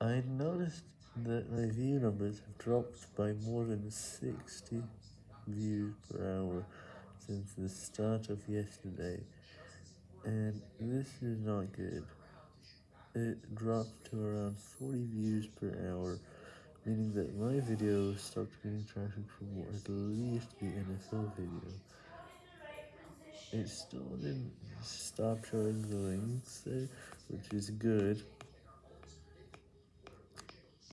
I noticed that my view numbers have dropped by more than 60 views per hour since the start of yesterday, and this is not good. It dropped to around 40 views per hour, meaning that my video stopped getting traffic for at least the NFL video. It still didn't stop showing the links, eh, which is good.